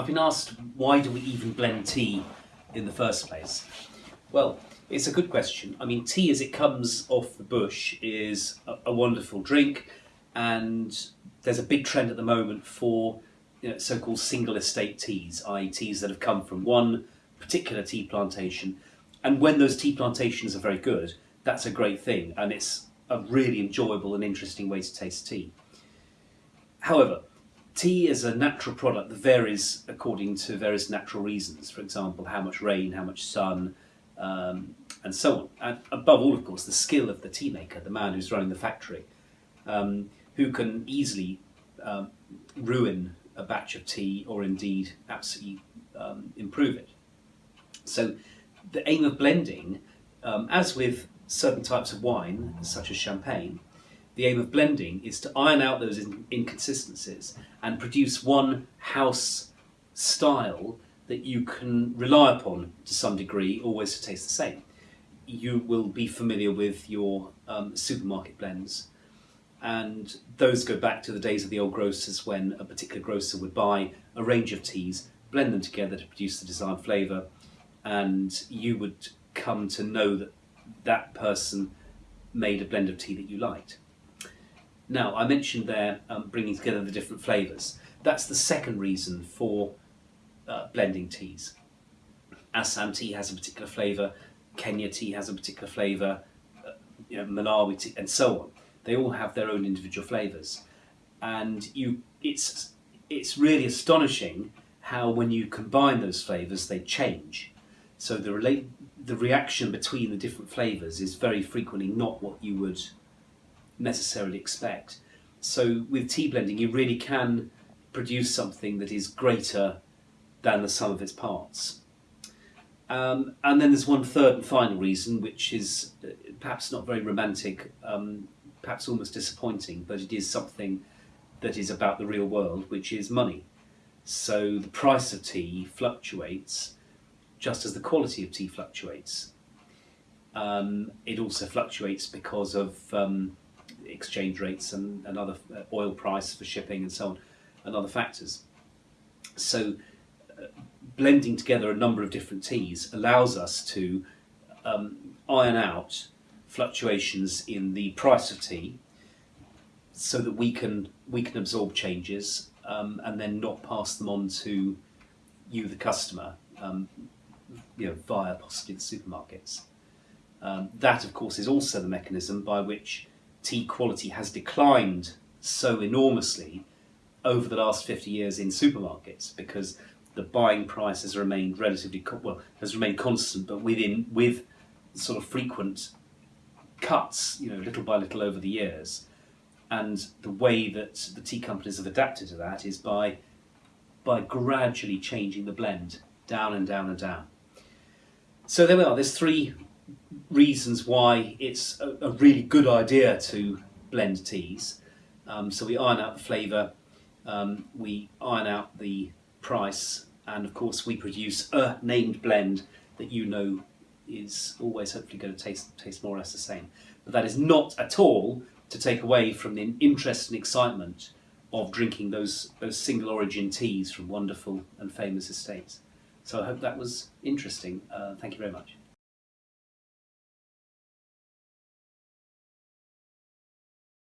I've been asked why do we even blend tea in the first place? Well, it's a good question. I mean, tea as it comes off the bush is a, a wonderful drink, and there's a big trend at the moment for you know, so-called single estate teas, i.e. teas that have come from one particular tea plantation. And when those tea plantations are very good, that's a great thing, and it's a really enjoyable and interesting way to taste tea. However, tea is a natural product that varies according to various natural reasons. For example, how much rain, how much sun, um, and so on. And above all, of course, the skill of the tea maker, the man who's running the factory, um, who can easily um, ruin a batch of tea or indeed absolutely um, improve it. So the aim of blending, um, as with certain types of wine, such as champagne, the aim of blending is to iron out those inconsistencies and produce one house style that you can rely upon to some degree, always to taste the same. You will be familiar with your um, supermarket blends, and those go back to the days of the old grocers when a particular grocer would buy a range of teas, blend them together to produce the desired flavour, and you would come to know that that person made a blend of tea that you liked. Now, I mentioned there um, bringing together the different flavours. That's the second reason for uh, blending teas. Assam tea has a particular flavour, Kenya tea has a particular flavour, uh, you know, Malawi tea, and so on. They all have their own individual flavours, and you, it's it's really astonishing how when you combine those flavours they change. So the relate the reaction between the different flavours is very frequently not what you would necessarily expect. So with tea blending, you really can produce something that is greater than the sum of its parts. Um, and then there's one third and final reason, which is uh, perhaps not very romantic, um, perhaps almost disappointing, but it is something that is about the real world, which is money. So the price of tea fluctuates just as the quality of tea fluctuates. Um, it also fluctuates because of um, exchange rates and, and other uh, oil price for shipping and so on, and other factors. So uh, blending together a number of different teas allows us to um, iron out fluctuations in the price of tea so that we can we can absorb changes um, and then not pass them on to you the customer um, you know, via possibly the supermarkets. Um, that of course is also the mechanism by which tea quality has declined so enormously over the last 50 years in supermarkets because the buying price has remained relatively well has remained constant but within with sort of frequent cuts you know little by little over the years. And the way that the tea companies have adapted to that is by by gradually changing the blend down and down and down. So there we are. There's three reasons why it's a, a really good idea to blend teas. Um, so we iron out the flavour, um, we iron out the price, and of course we produce a named blend that you know is always hopefully going to taste, taste more or less the same. But that is not at all to take away from the interest and excitement of drinking those, those single origin teas from wonderful and famous estates. So I hope that was interesting. Uh, thank you very much.